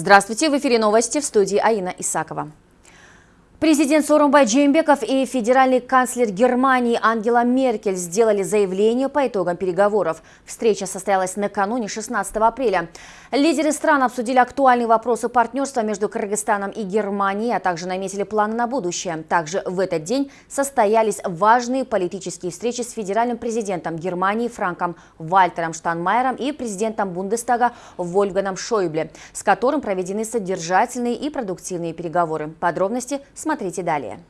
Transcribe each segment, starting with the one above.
Здравствуйте, в эфире новости в студии Аина Исакова. Президент Сорумбай Джеймбеков и федеральный канцлер Германии Ангела Меркель сделали заявление по итогам переговоров. Встреча состоялась накануне 16 апреля. Лидеры стран обсудили актуальные вопросы партнерства между Кыргызстаном и Германией, а также наметили планы на будущее. Также в этот день состоялись важные политические встречи с федеральным президентом Германии Франком Вальтером Штанмайером и президентом Бундестага Вольганом Шойбле, с которым проведены содержательные и продуктивные переговоры. Подробности смотрите Смотрите далее.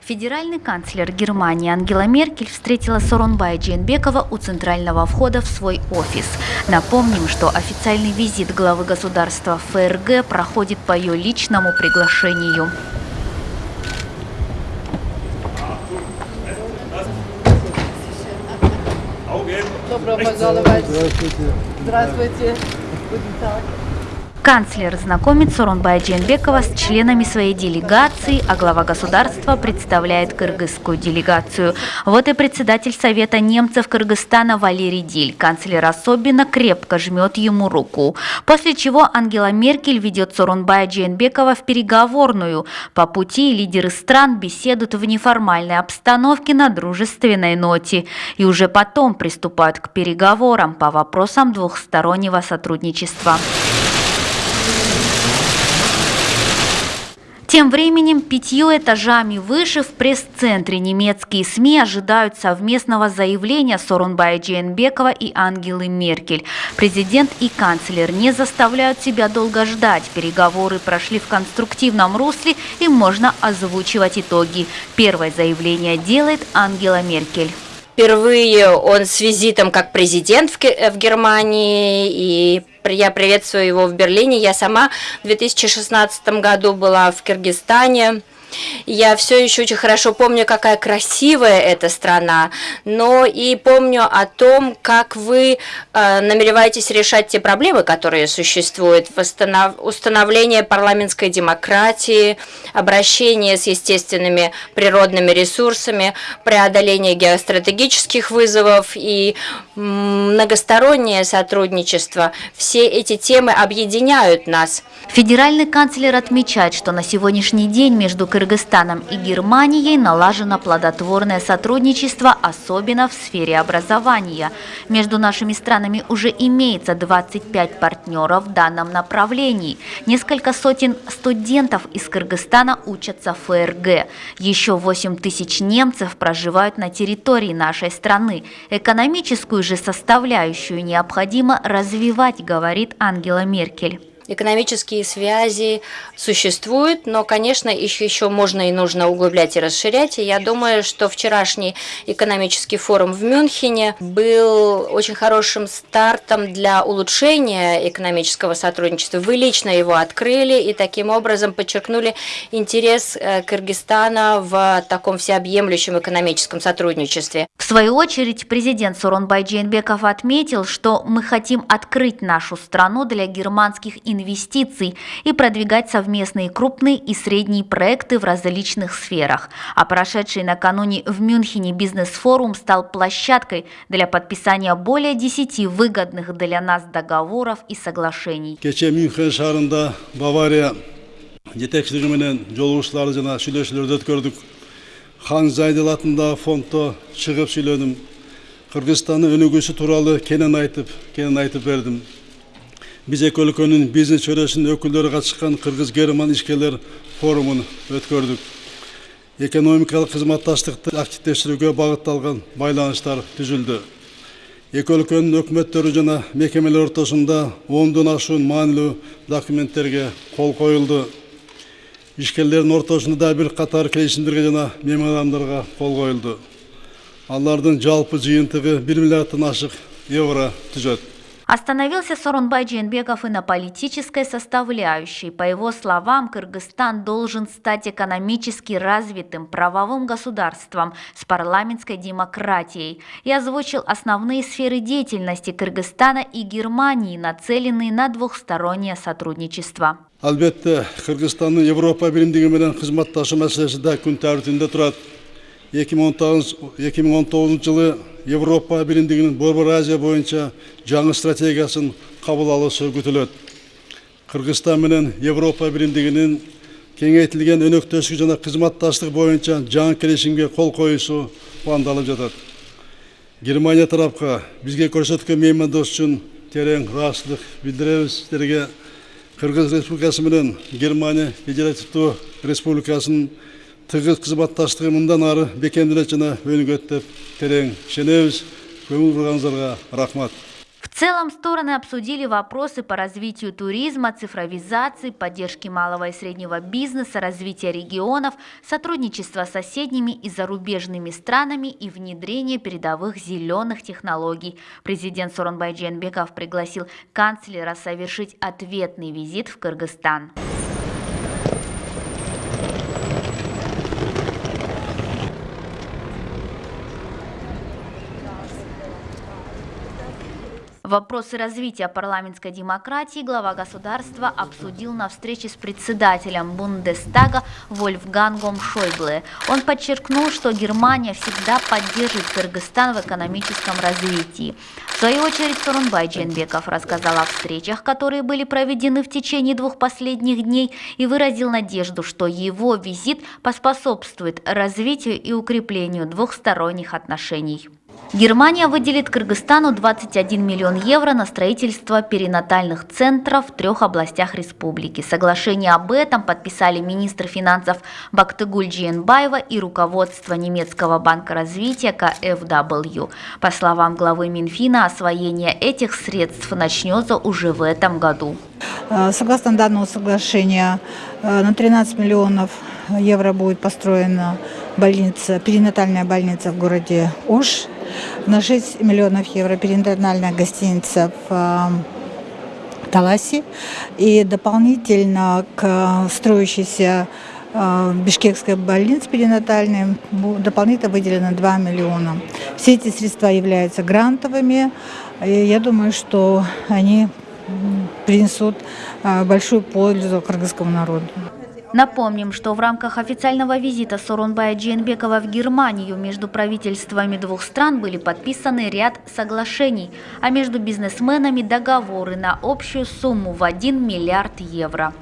Федеральный канцлер Германии Ангела Меркель встретила Соронбая Джейнбекова у центрального входа в свой офис. Напомним, что официальный визит главы государства ФРГ проходит по ее личному приглашению. Добро пожаловать. Здравствуйте. Здравствуйте. Guten Канцлер знакомит Соронбая Дженбекова с членами своей делегации, а глава государства представляет кыргызскую делегацию. Вот и председатель Совета немцев Кыргызстана Валерий Диль. Канцлер особенно крепко жмет ему руку. После чего Ангела Меркель ведет Соронбая Дженбекова в переговорную. По пути лидеры стран беседуют в неформальной обстановке на дружественной ноте. И уже потом приступают к переговорам по вопросам двухстороннего сотрудничества. Тем временем пятью этажами выше в пресс-центре немецкие СМИ ожидают совместного заявления Сорунбая Джейнбекова и Ангелы Меркель. Президент и канцлер не заставляют себя долго ждать. Переговоры прошли в конструктивном русле и можно озвучивать итоги. Первое заявление делает Ангела Меркель. Впервые он с визитом как президент в, Германии и я приветствую его в Берлине. Я сама в 2016 году была в Киргизстане. Я все еще очень хорошо помню, какая красивая эта страна, но и помню о том, как вы э, намереваетесь решать те проблемы, которые существуют, восстанов... установление парламентской демократии, обращение с естественными природными ресурсами, преодоление геостратегических вызовов и многостороннее сотрудничество. Все эти темы объединяют нас. Федеральный канцлер отмечает, что на сегодняшний день между Кыргызстаном и Германией налажено плодотворное сотрудничество, особенно в сфере образования. Между нашими странами уже имеется 25 партнеров в данном направлении. Несколько сотен студентов из Кыргызстана учатся в ФРГ. Еще 8 тысяч немцев проживают на территории нашей страны. Экономическую же составляющую необходимо развивать, говорит Ангела Меркель. Экономические связи существуют, но, конечно, их еще можно и нужно углублять и расширять. И я думаю, что вчерашний экономический форум в Мюнхене был очень хорошим стартом для улучшения экономического сотрудничества. Вы лично его открыли и таким образом подчеркнули интерес э, Кыргызстана в таком всеобъемлющем экономическом сотрудничестве. В свою очередь, президент Суронбай Джейнбеков отметил, что мы хотим открыть нашу страну для германских инвестиций и продвигать совместные крупные и средние проекты в различных сферах. А прошедший накануне в Мюнхене бизнес-форум стал площадкой для подписания более 10 выгодных для нас договоров и соглашений. Хан Зайдел атындагы фонддо чыгып сүйлөдүм. Кыргызстандын өнүгүүсү тууралуу кенен айтып, кенен айтып бердим биз эки өлкөнүн бизнес чөйрөсүнүн өкүлдөрү катышкан кыргыз герман ишкерлер форумун өткөрдүк экономикалык кызматташтыкты активдештирүүгө багытталган байланыштар түзүлдү эки өлкөнүн өкмөттөрү жана мекемелер ортосунда ондон ашуун маанилүү документтерге кол коюлду ишкерлердин ортосунда да бир катар келишимдерге жана меморандумдарга кол коюлду алардын жалпы жыйынтыгы бир миллиарддан ашык евро түзөт Остановился Сорунбай Дженбеков и на политической составляющей. По его словам, Кыргызстан должен стать экономически развитым правовым государством с парламентской демократией и озвучил основные сферы деятельности Кыргызстана и Германии, нацеленные на двухстороннее сотрудничество. Албетте, Кыргызстандын Европа биримдиги менен кызматташуу маселеси да күн турат. 2019 жылы Европа Биримдигинин Борбор Азия боюнча жаңы стратегиясын кабыл алышы күтүлөт. Кыргызстан менен Европа Биримдигинин кеңейтилген өнөктөштүк жана кызматташтык боюнча жаңы келишимге кол коюусу пландалып жатат. Германия тарапка бизге көрсөткөн меймандос үчүн терең ыраазычылык билдиребиз. Сиздерге Кыргыз Республикасы менен Германия Федеративдүү Республикасынын тыгыз кызматташтыгы мындан ары бекемделет жана өнүгөт терең ишенебиз. Көңүл бурганыңыздарга рахмат. В целом стороны обсудили вопросы по развитию туризма, цифровизации, поддержки малого и среднего бизнеса, развития регионов, сотрудничества с соседними и зарубежными странами и внедрения передовых зеленых технологий. Президент Соронбай Дженбеков пригласил канцлера совершить ответный визит в Кыргызстан. Вопросы развития парламентской демократии глава государства обсудил на встрече с председателем Бундестага Вольфгангом Шойбле. Он подчеркнул, что Германия всегда поддержит Кыргызстан в экономическом развитии. В свою очередь Сорунбай Дженбеков рассказал о встречах, которые были проведены в течение двух последних дней и выразил надежду, что его визит поспособствует развитию и укреплению двухсторонних отношений. Германия выделит Кыргызстану 21 миллион евро на строительство перинатальных центров в трех областях республики. Соглашение об этом подписали министр финансов Бактыгуль Джиенбаева и руководство немецкого банка развития КФW. По словам главы Минфина, освоение этих средств начнется уже в этом году. Э, согласно данному соглашению, э, на 13 миллионов евро будет построена больница, перинатальная больница в городе Ош на 6 миллионов евро перинатальная гостиница в э, Таласе и дополнительно к строящейся э, Бишкекской больнице перинатальной дополнительно выделено 2 миллиона. Все эти средства являются грантовыми. И я думаю, что они принесут э, большую пользу кыргызскому народу. Напомним, что в рамках официального визита Сорунбая Джейнбекова в Германию между правительствами двух стран были подписаны ряд соглашений, а между бизнесменами договоры на общую сумму в 1 миллиард евро.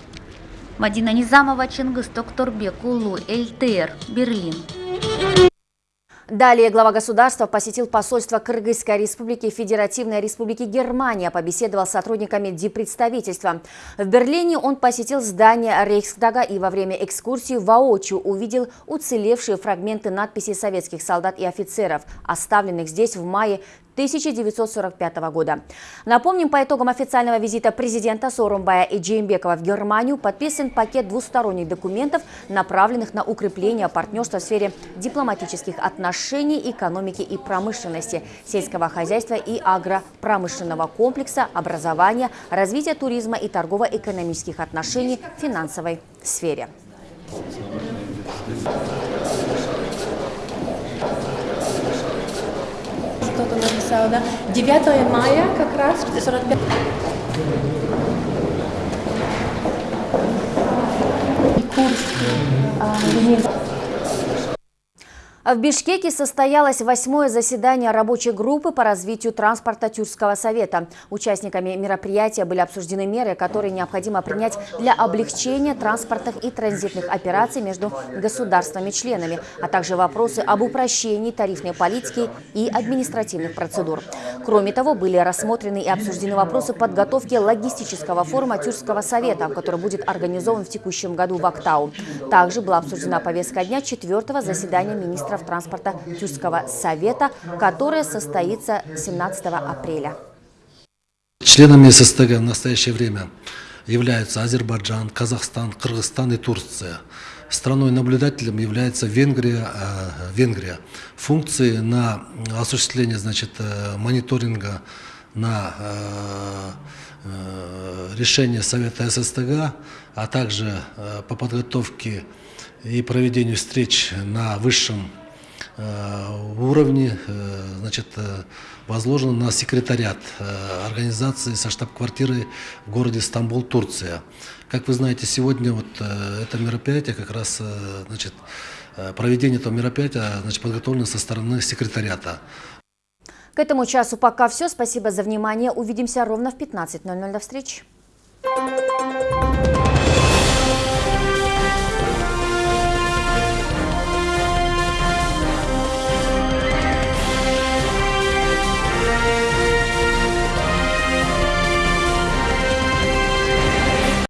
Мадина Низамова, Чингис Токторбек, Улу, ЛТР, Берлин. Далее глава государства посетил посольство Кыргызской республики и Федеративной республики Германия, побеседовал с сотрудниками дипредставительства. В Берлине он посетил здание Рейхсдага и во время экскурсии воочию увидел уцелевшие фрагменты надписей советских солдат и офицеров, оставленных здесь в мае 1945 года. Напомним, по итогам официального визита президента Сорумбая и Джеймбекова в Германию подписан пакет двусторонних документов, направленных на укрепление партнерства в сфере дипломатических отношений, экономики и промышленности, сельского хозяйства и агропромышленного комплекса, образования, развития туризма и торгово-экономических отношений финансовой сфере. Кто-то написал, да, 9 мая как раз, 45 курс а, в Бишкеке состоялось восьмое заседание рабочей группы по развитию транспорта Тюркского совета. Участниками мероприятия были обсуждены меры, которые необходимо принять для облегчения транспортных и транзитных операций между государствами-членами, а также вопросы об упрощении тарифной политики и административных процедур. Кроме того, были рассмотрены и обсуждены вопросы подготовки логистического форума Тюркского совета, который будет организован в текущем году в Актау. Также была обсуждена повестка дня четвертого заседания министров министров транспорта Тюркского совета, которое состоится 17 апреля. Членами ССТГ в настоящее время являются Азербайджан, Казахстан, Кыргызстан и Турция. Страной-наблюдателем является Венгрия. Э, Венгрия. Функции на осуществление значит, э, мониторинга на э, решение Совета ССТГ, а также по подготовке и проведению встреч на высшем уровне э, значит, э, возложено на секретариат организации со штаб-квартирой в городе Стамбул, Турция. Как вы знаете, сегодня вот это мероприятие как раз значит, э, проведение этого мероприятия значит, подготовлено со стороны секретариата. К этому часу пока все. Спасибо за внимание. Увидимся ровно в 15.00. До встречи.